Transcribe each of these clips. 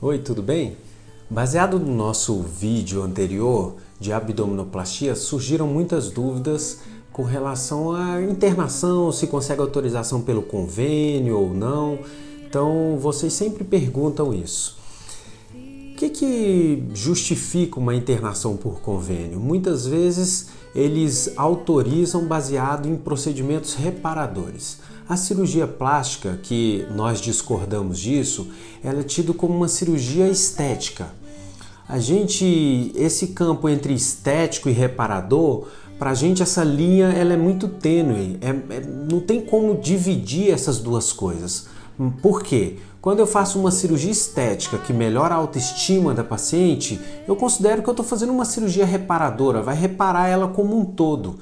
Oi, tudo bem? Baseado no nosso vídeo anterior de abdominoplastia, surgiram muitas dúvidas com relação à internação, se consegue autorização pelo convênio ou não. Então, vocês sempre perguntam isso. Que, que justifica uma internação por convênio? Muitas vezes eles autorizam baseado em procedimentos reparadores. A cirurgia plástica, que nós discordamos disso, ela é tido como uma cirurgia estética. A gente, esse campo entre estético e reparador, para a gente essa linha ela é muito tênue, é, é, não tem como dividir essas duas coisas. Por quê? Quando eu faço uma cirurgia estética que melhora a autoestima da paciente, eu considero que eu estou fazendo uma cirurgia reparadora, vai reparar ela como um todo,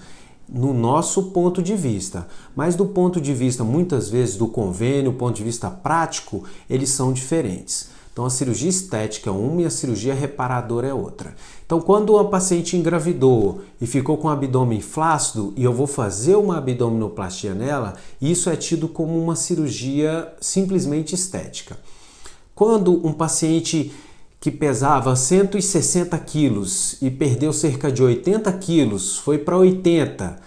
no nosso ponto de vista. Mas do ponto de vista, muitas vezes, do convênio, ponto de vista prático, eles são diferentes. Então a cirurgia estética é uma e a cirurgia reparadora é outra. Então quando uma paciente engravidou e ficou com o abdômen flácido e eu vou fazer uma abdominoplastia nela, isso é tido como uma cirurgia simplesmente estética. Quando um paciente que pesava 160 quilos e perdeu cerca de 80 quilos, foi para 80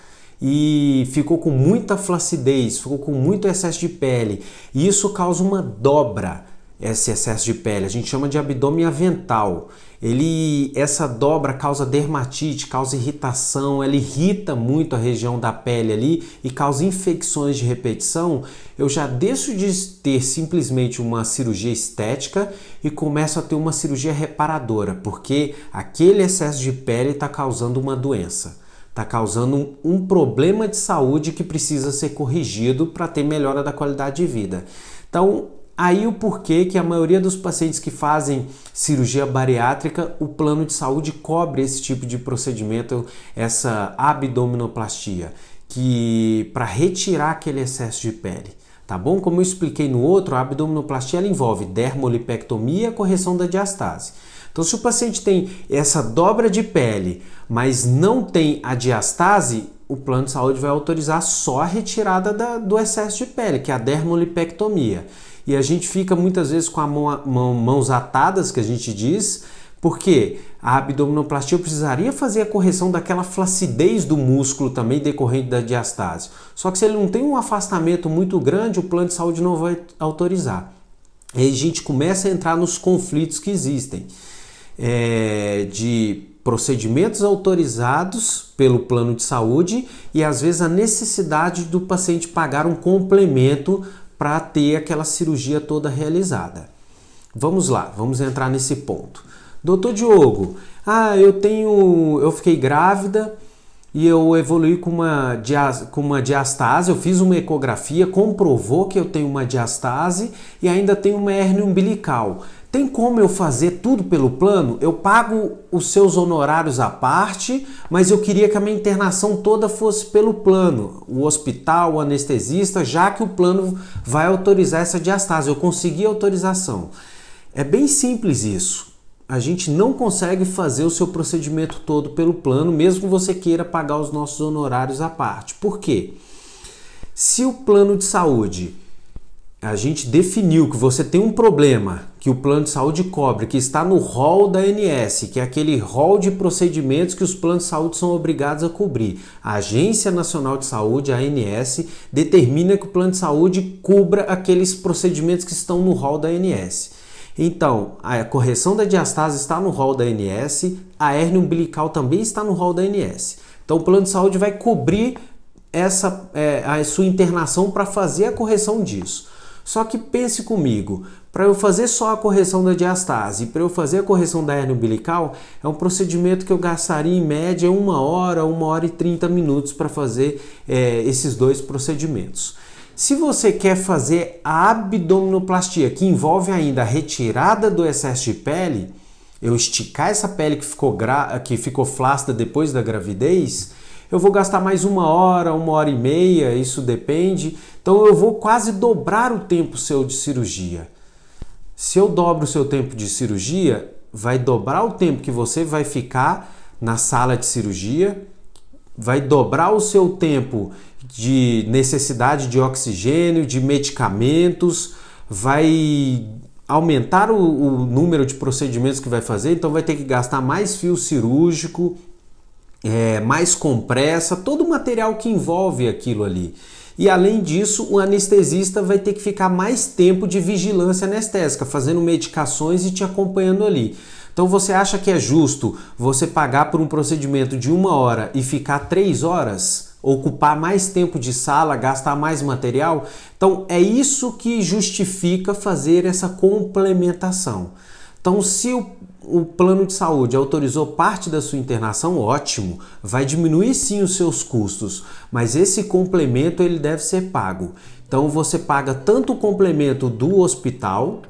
e ficou com muita flacidez, ficou com muito excesso de pele, e isso causa uma dobra esse excesso de pele. A gente chama de abdômen avental. Ele, essa dobra causa dermatite, causa irritação, ela irrita muito a região da pele ali e causa infecções de repetição. Eu já deixo de ter simplesmente uma cirurgia estética e começo a ter uma cirurgia reparadora, porque aquele excesso de pele está causando uma doença está causando um, problema de saúde que precisa ser corrigido para ter melhora da qualidade de vida. Então, Aí o porquê que a maioria dos pacientes que fazem cirurgia bariátrica, o plano de saúde cobre esse tipo de procedimento, essa abdominoplastia, que para retirar aquele excesso de pele. Tá bom? Como eu expliquei no outro, a abdominoplastia envolve dermolipectomia e correção da diastase. Então, se o paciente tem essa dobra de pele, mas não tem a diastase, o plano de saúde vai autorizar só a retirada da, do excesso de pele, que é a dermolipectomia e a gente fica muitas vezes com a mão, mão, mãos atadas, que a gente diz, porque a abdominoplastia precisaria fazer a correção daquela flacidez do músculo também decorrente da diastase. Só que se ele não tem um afastamento muito grande, o plano de saúde não vai autorizar. E aí a gente começa a entrar nos conflitos que existem é, de procedimentos autorizados pelo plano de saúde e às vezes a necessidade do paciente pagar um complemento para ter aquela cirurgia toda realizada. Vamos lá, vamos entrar nesse ponto. Doutor Diogo, ah, eu tenho, eu fiquei grávida e eu evolui com uma, com uma diastase, eu fiz uma ecografia, comprovou que eu tenho uma diastase e ainda tenho uma hernia umbilical. Tem como eu fazer tudo pelo plano? Eu pago os seus honorários à parte, mas eu queria que a minha internação toda fosse pelo plano. O hospital, o anestesista, já que o plano vai autorizar essa diastase. Eu consegui autorização. É bem simples isso. A gente não consegue fazer o seu procedimento todo pelo plano, mesmo que você queira pagar os nossos honorários à parte. Por quê? Se o plano de saúde a gente definiu que você tem um problema que o plano de saúde cobre, que está no rol da ANS, que é aquele rol de procedimentos que os planos de saúde são obrigados a cobrir. A Agência Nacional de Saúde, a ANS, determina que o plano de saúde cubra aqueles procedimentos que estão no rol da ANS. Então, a correção da diastase está no rol da ANS, a hernia umbilical também está no rol da ANS. Então, o plano de saúde vai cobrir essa, é, a sua internação para fazer a correção disso. Só que pense comigo, para eu fazer só a correção da diastase para eu fazer a correção da hernia umbilical, é um procedimento que eu gastaria em média uma hora, uma hora e 30 minutos para fazer é, esses dois procedimentos. Se você quer fazer a abdominoplastia, que envolve ainda a retirada do excesso de pele, eu esticar essa pele que ficou, que ficou flácida depois da gravidez, eu vou gastar mais uma hora, uma hora e meia, isso depende. Então eu vou quase dobrar o tempo seu de cirurgia. Se eu dobro o seu tempo de cirurgia, vai dobrar o tempo que você vai ficar na sala de cirurgia, vai dobrar o seu tempo de necessidade de oxigênio, de medicamentos, vai aumentar o, o, número de procedimentos que vai fazer, então vai ter que gastar mais fio cirúrgico, é, mais compressa, todo o material que envolve aquilo ali. E além disso, o anestesista vai ter que ficar mais tempo de vigilância anestésica, fazendo medicações e te acompanhando ali. Então você acha que é justo você pagar por um procedimento de uma hora e ficar três horas? Ocupar mais tempo de sala, gastar mais material? Então é isso que justifica fazer essa complementação. Então, se o, o plano de saúde autorizou parte da sua internação, ótimo, vai diminuir sim os seus custos, mas esse complemento ele deve ser pago. Então você paga tanto o complemento do hospital,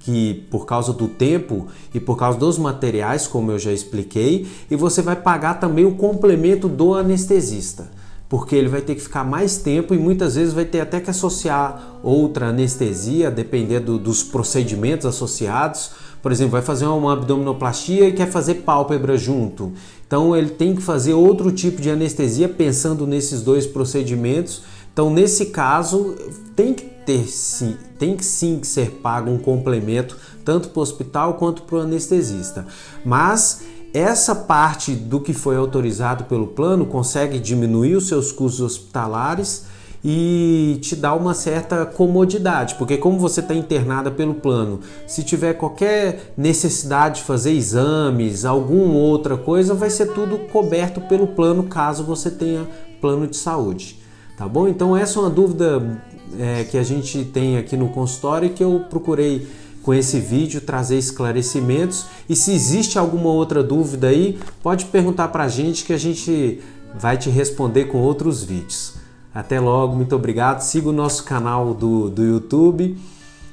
que por causa do tempo e por causa dos materiais, como eu já expliquei, e você vai pagar também o complemento do anestesista, porque ele vai ter que ficar mais tempo e muitas vezes vai ter até que associar outra anestesia, dependendo dos procedimentos associados. Por exemplo, vai fazer uma abdominoplastia e quer fazer pálpebra junto. Então ele tem que fazer outro tipo de anestesia pensando nesses dois procedimentos. Então nesse caso tem que ter sim, tem que sim ser pago um complemento tanto para o hospital quanto para o anestesista. Mas essa parte do que foi autorizado pelo plano consegue diminuir os seus custos hospitalares e te dá uma certa comodidade, porque como você está internada pelo plano, se tiver qualquer necessidade de fazer exames, alguma outra coisa, vai ser tudo coberto pelo plano caso você tenha plano de saúde. Tá bom? Então essa é uma dúvida é, que a gente tem aqui no consultório e que eu procurei com esse vídeo trazer esclarecimentos. E se existe alguma outra dúvida aí, pode perguntar para a gente que a gente vai te responder com outros vídeos. Até logo, muito obrigado. Siga o nosso canal do, do YouTube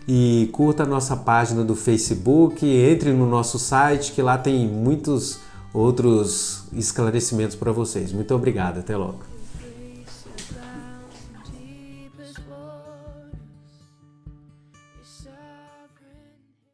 e curta a nossa página do Facebook. Entre no nosso site que lá tem muitos outros esclarecimentos para vocês. Muito obrigado, até logo.